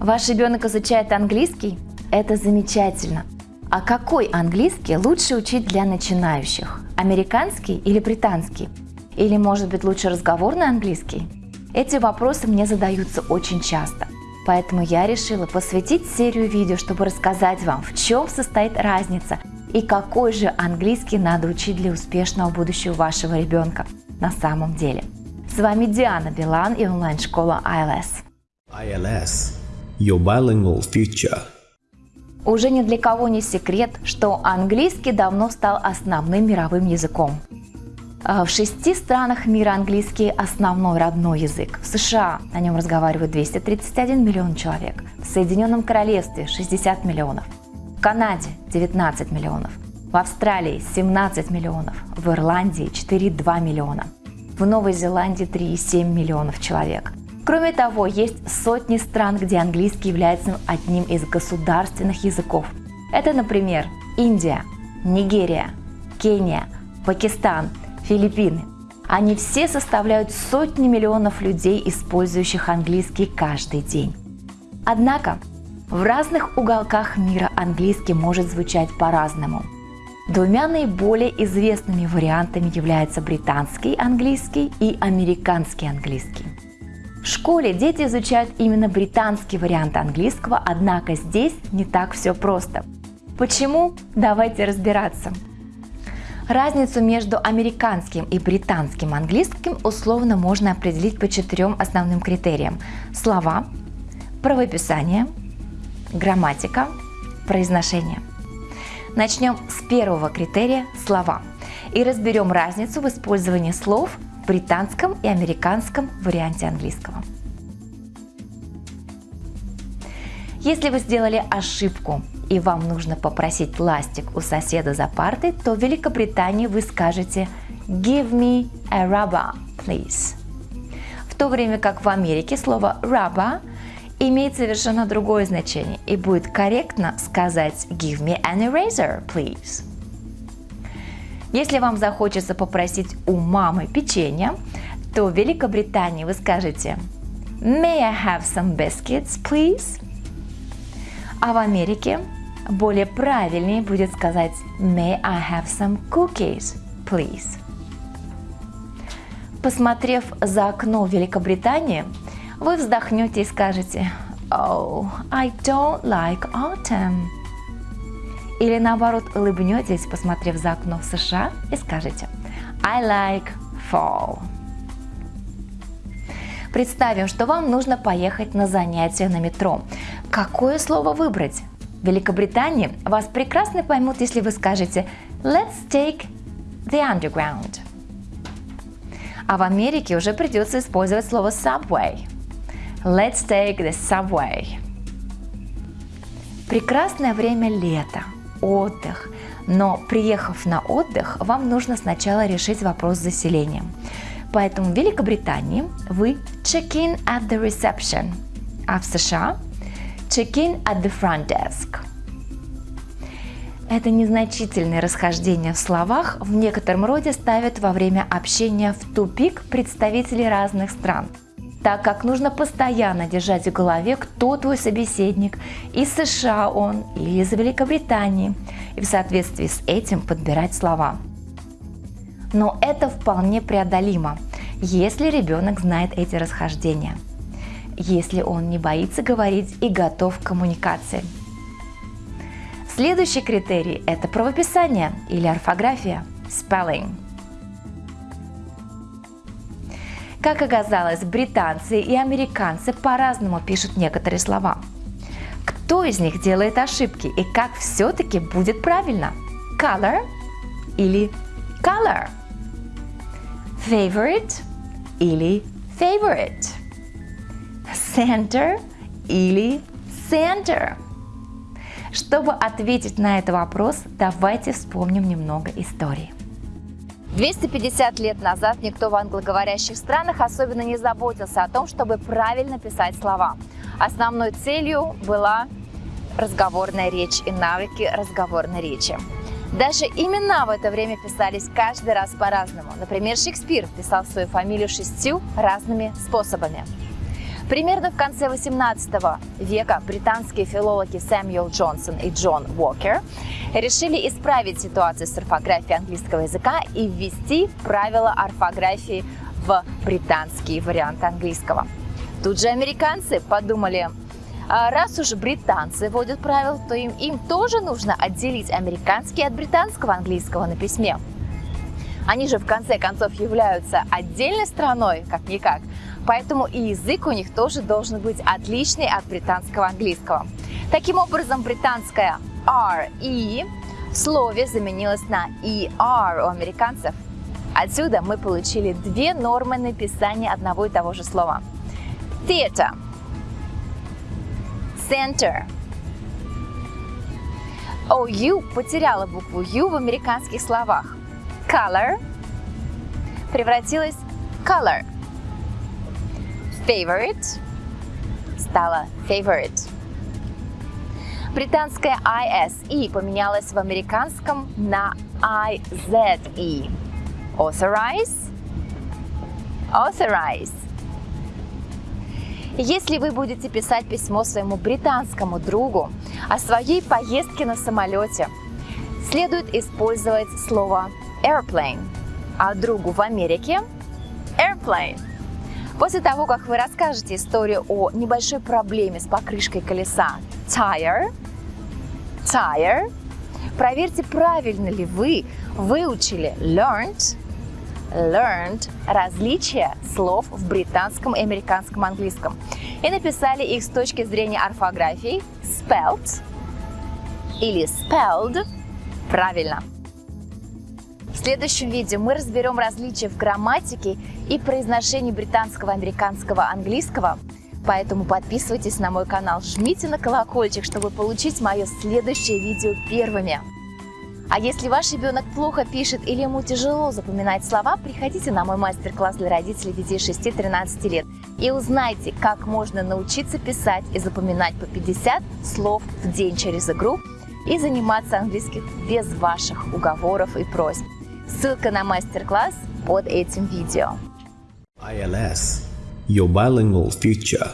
Ваш ребенок изучает английский? Это замечательно. А какой английский лучше учить для начинающих? Американский или британский? Или может быть лучше разговорный английский? Эти вопросы мне задаются очень часто. Поэтому я решила посвятить серию видео, чтобы рассказать вам, в чем состоит разница и какой же английский надо учить для успешного будущего вашего ребенка на самом деле. С вами Диана Билан и онлайн-школа ILS. ILS – Your Bilingual Future. Уже ни для кого не секрет, что английский давно стал основным мировым языком. А в шести странах мира английский – основной родной язык. В США на нем разговаривают 231 миллион человек, в Соединенном Королевстве – 60 миллионов, в Канаде – 19 миллионов, в Австралии – 17 миллионов, в Ирландии – 4,2 миллиона, в Новой Зеландии – 3,7 миллионов человек. Кроме того, есть сотни стран, где английский является одним из государственных языков. Это, например, Индия, Нигерия, Кения, Пакистан – Филиппины. Они все составляют сотни миллионов людей, использующих английский каждый день. Однако в разных уголках мира английский может звучать по-разному. Двумя наиболее известными вариантами являются британский английский и американский английский. В школе дети изучают именно британский вариант английского, однако здесь не так все просто. Почему? Давайте разбираться. Разницу между американским и британским английским условно можно определить по четырем основным критериям. Слова, правописание, грамматика, произношение. Начнем с первого критерия – слова. И разберем разницу в использовании слов британском и американском варианте английского. Если вы сделали ошибку и вам нужно попросить ластик у соседа за партой, то в Великобритании вы скажете «Give me a rubber, please». В то время как в Америке слово rubber имеет совершенно другое значение и будет корректно сказать «Give me an eraser, please». Если вам захочется попросить у мамы печенье, то в Великобритании вы скажете «May I have some biscuits, please?» А в Америке более правильнее будет сказать May I have some cookies, please? Посмотрев за окно Великобритании, вы вздохнете и скажете Oh, I don't like autumn. Или наоборот улыбнетесь, посмотрев за окно в США и скажете I like fall. Представим, что вам нужно поехать на занятия на метро. Какое слово выбрать? В Великобритании вас прекрасно поймут, если вы скажете «Let's take the underground». А в Америке уже придется использовать слово subway. Let's take the subway. Прекрасное время лета, отдых. Но приехав на отдых, вам нужно сначала решить вопрос с заселением. Поэтому в Великобритании вы check in at the reception, а в США Check-in at the front desk. Это незначительные расхождения в словах в некотором роде ставят во время общения в тупик представителей разных стран, так как нужно постоянно держать в голове, кто твой собеседник, из США он или из Великобритании, и в соответствии с этим подбирать слова. Но это вполне преодолимо, если ребенок знает эти расхождения – если он не боится говорить и готов к коммуникации. Следующий критерий – это правописание или орфография – spelling. Как оказалось, британцы и американцы по-разному пишут некоторые слова. Кто из них делает ошибки и как все-таки будет правильно? Color или color? Favorite или favorite? center или center? Чтобы ответить на этот вопрос, давайте вспомним немного истории. 250 лет назад никто в англоговорящих странах особенно не заботился о том, чтобы правильно писать слова. Основной целью была разговорная речь и навыки разговорной речи. Даже имена в это время писались каждый раз по-разному. Например, Шекспир писал свою фамилию шестью разными способами. Примерно в конце 18 века британские филологи Сэмюэл Джонсон и Джон Уокер решили исправить ситуацию с орфографией английского языка и ввести правила орфографии в британские варианты английского. Тут же американцы подумали, а раз уж британцы вводят правила, то им, им тоже нужно отделить американский от британского английского на письме. Они же в конце концов являются отдельной страной, как-никак, поэтому и язык у них тоже должен быть отличный от британского английского. Таким образом, британская RE в слове заменилась на ER у американцев. Отсюда мы получили две нормы написания одного и того же слова. Theater Center. OU потеряла букву U в американских словах. Color превратилась в color. Favorite стала favorite. Британская ISE поменялась в американском на IZE. Authorize. Authorize. Если вы будете писать письмо своему британскому другу о своей поездке на самолете, следует использовать слово airplane, а другу в Америке – airplane. После того, как вы расскажете историю о небольшой проблеме с покрышкой колеса tire, tire, проверьте, правильно ли вы выучили learned learned различия слов в британском и американском английском и написали их с точки зрения орфографии spelt или spelled правильно. В следующем видео мы разберем различия в грамматике и произношении британского, американского, английского. Поэтому подписывайтесь на мой канал, жмите на колокольчик, чтобы получить мое следующее видео первыми. А если ваш ребенок плохо пишет или ему тяжело запоминать слова, приходите на мой мастер-класс для родителей детей 6-13 лет и узнайте, как можно научиться писать и запоминать по 50 слов в день через игру и заниматься английским без ваших уговоров и просьб. Ссылка на мастер-класс под этим видео. ILS Your Bilingual Future